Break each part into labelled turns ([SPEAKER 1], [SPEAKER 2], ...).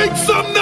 [SPEAKER 1] Mr.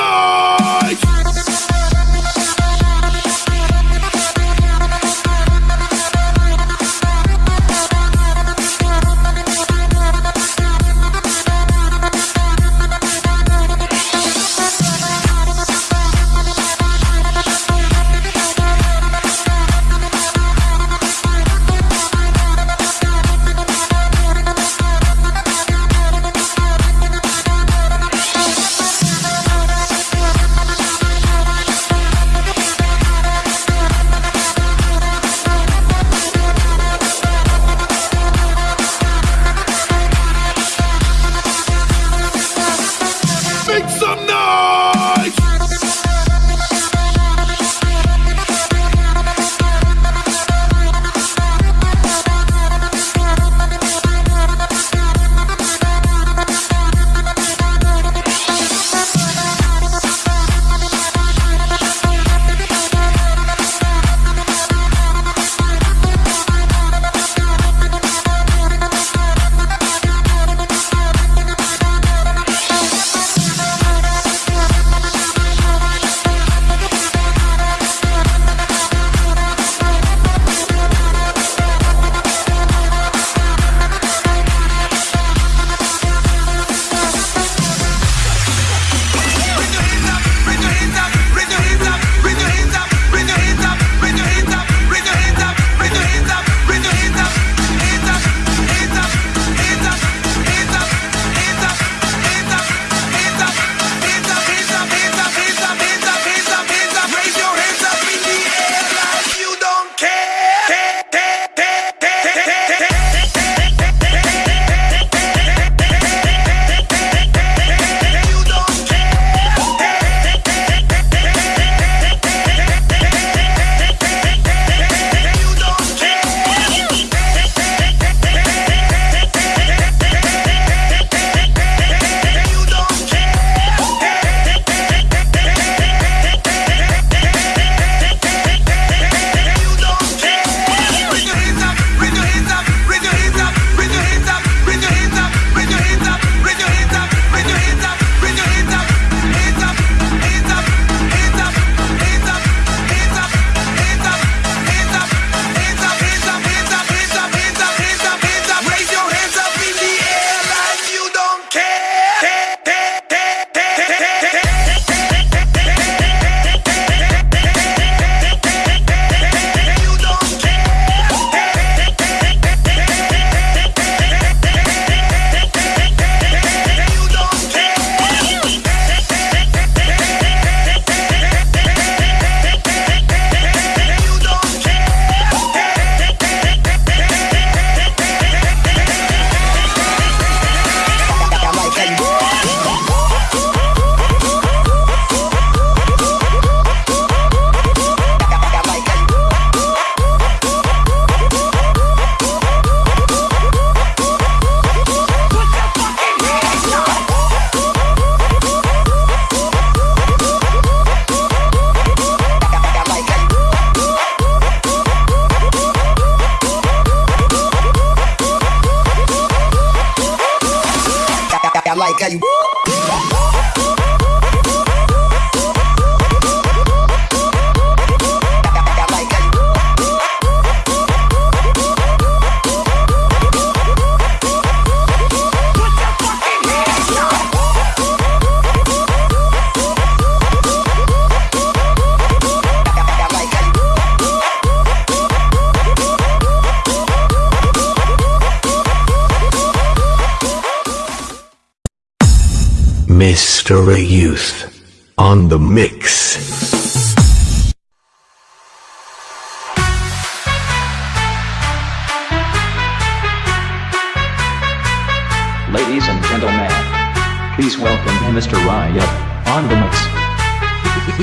[SPEAKER 2] please welcome Mr. Riot on the mix.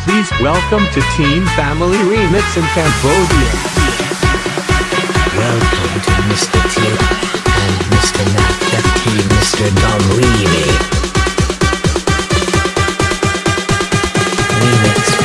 [SPEAKER 3] Please welcome to Teen Family Remix in Cambodia.
[SPEAKER 1] Welcome to Mr. T and Mr. Nat 15, Mr. Dom Reedy. Remix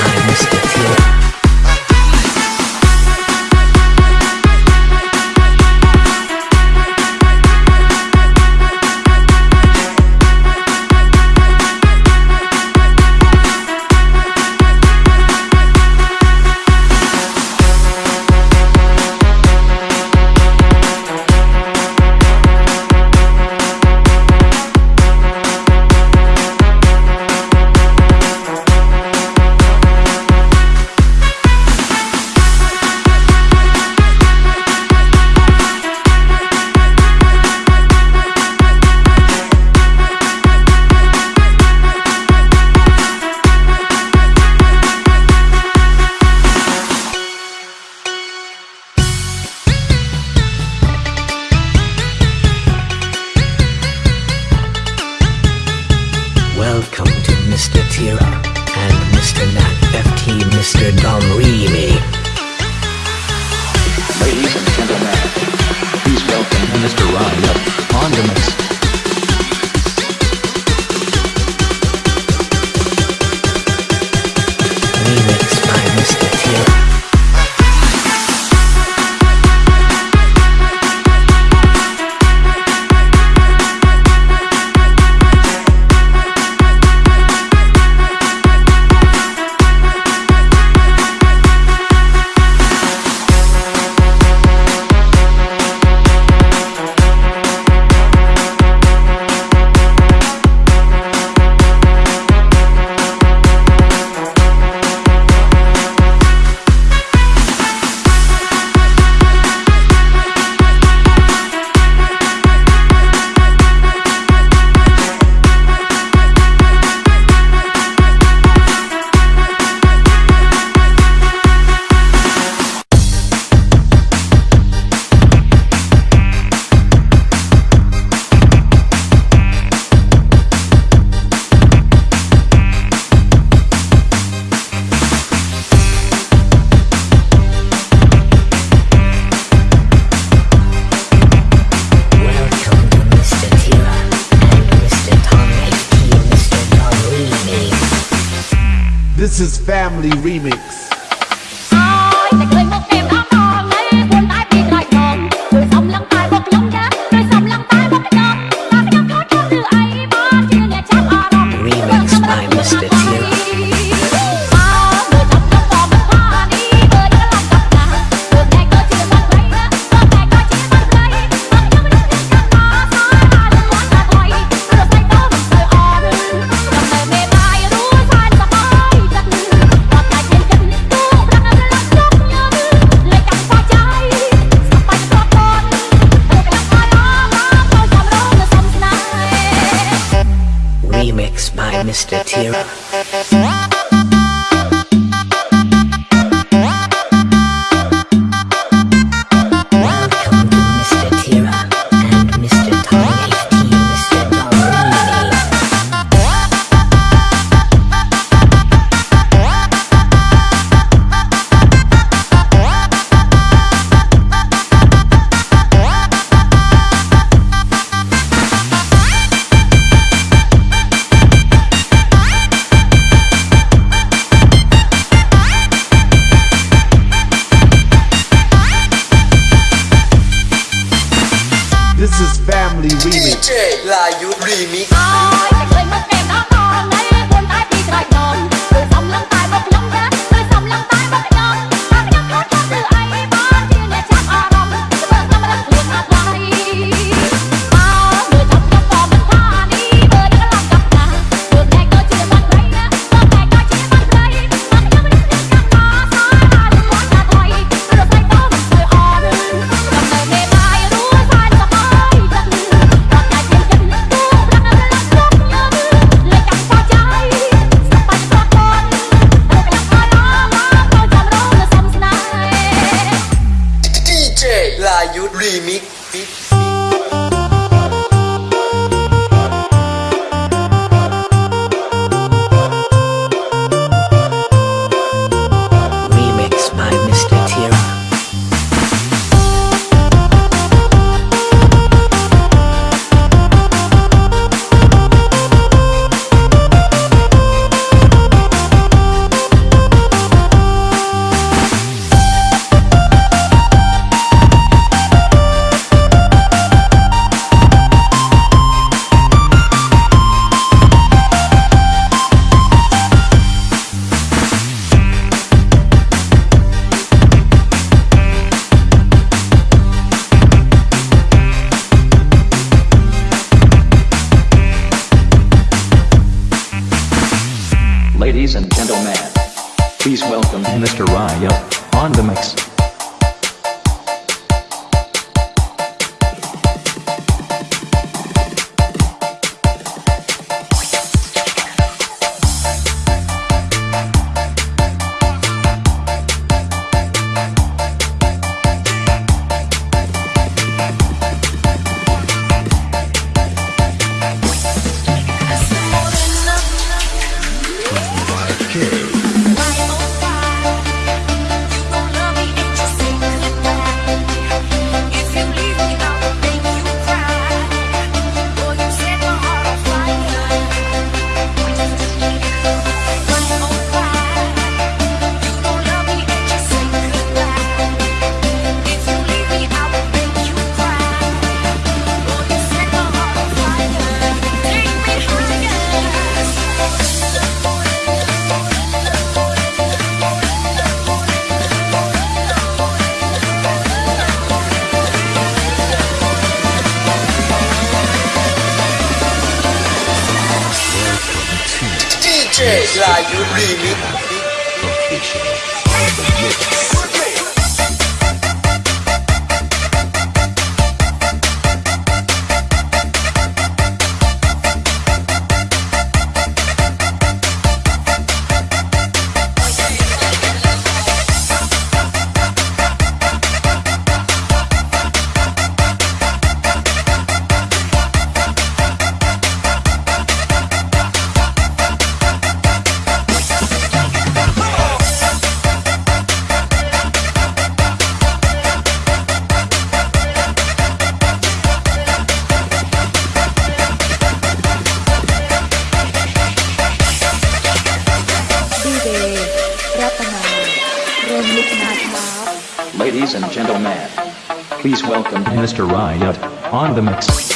[SPEAKER 1] Mr.
[SPEAKER 2] Riot on the mix.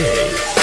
[SPEAKER 4] Baila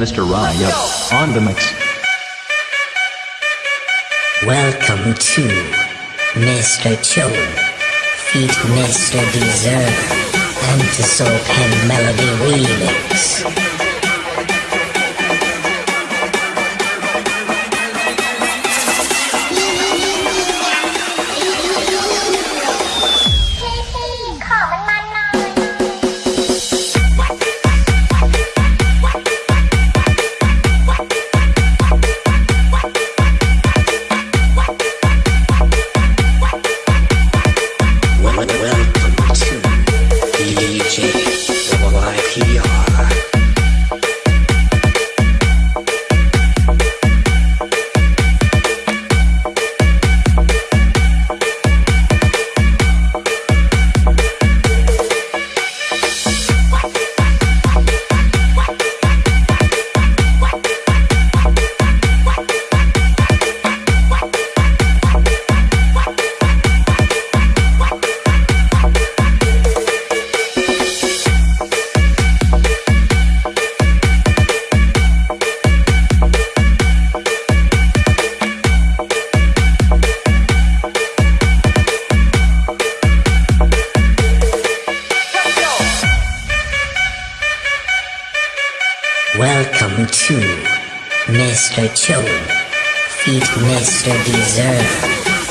[SPEAKER 5] Mr.
[SPEAKER 2] Raya on the mix.
[SPEAKER 1] Welcome to Mr. Cho, feat Mr. Deserve, and the Soul Pen Melody Remix. Welcome to Mr. Cho, feat Mr. Deserve,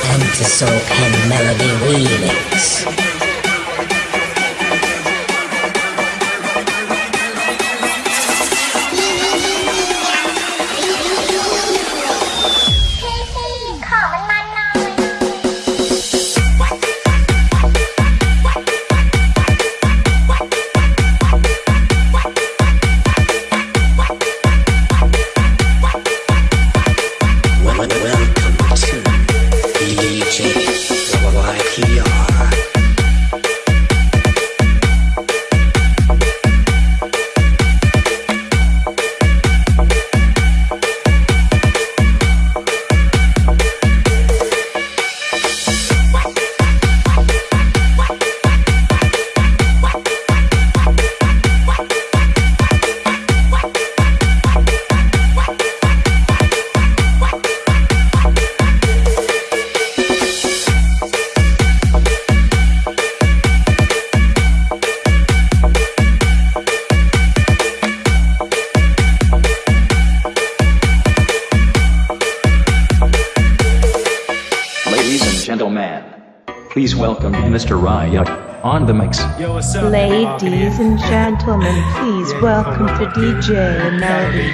[SPEAKER 1] and the Soul Pen Melody Remix.
[SPEAKER 2] Mr. Raya on the mix.
[SPEAKER 6] Ladies and gentlemen, please welcome to DJ Melody.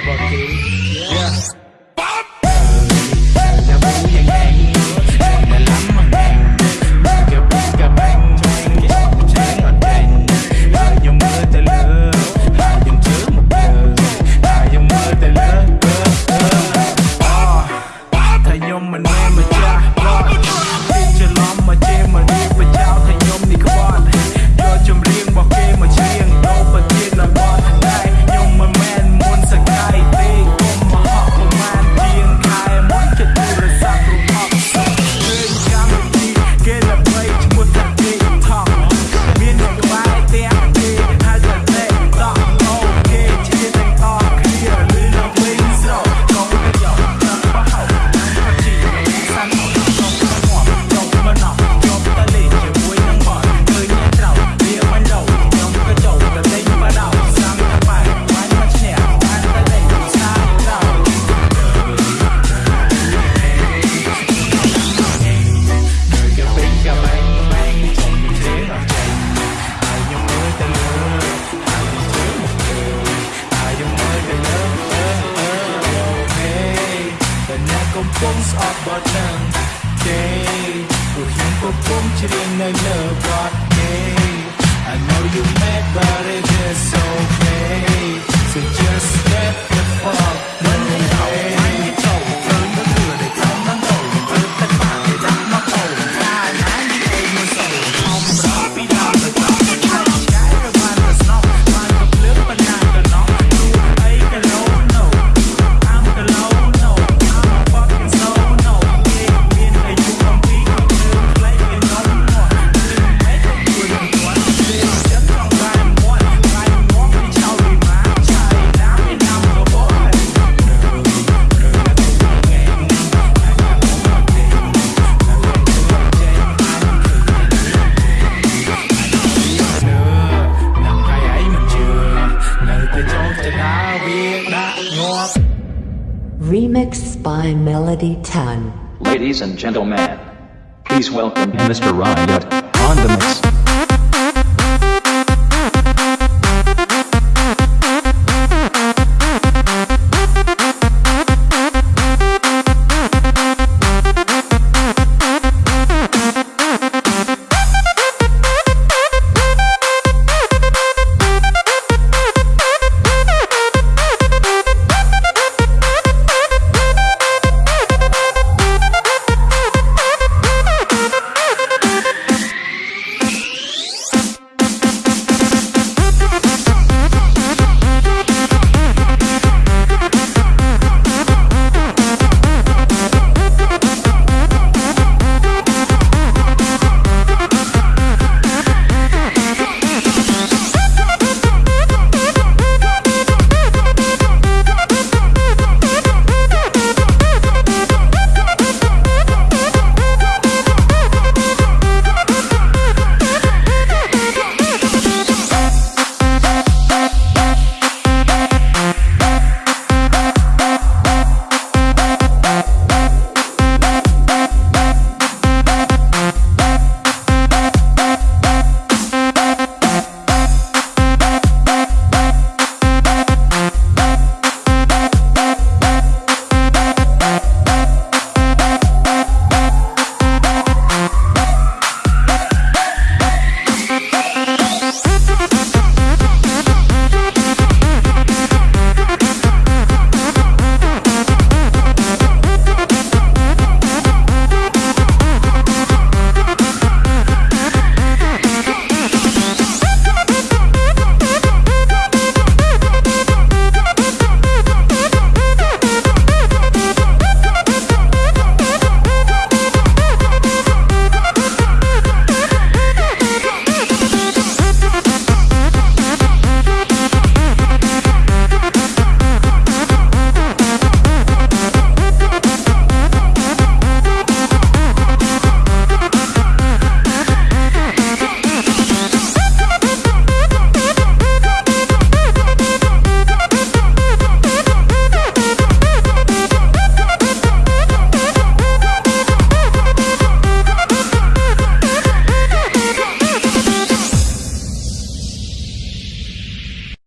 [SPEAKER 2] Ladies and gentlemen,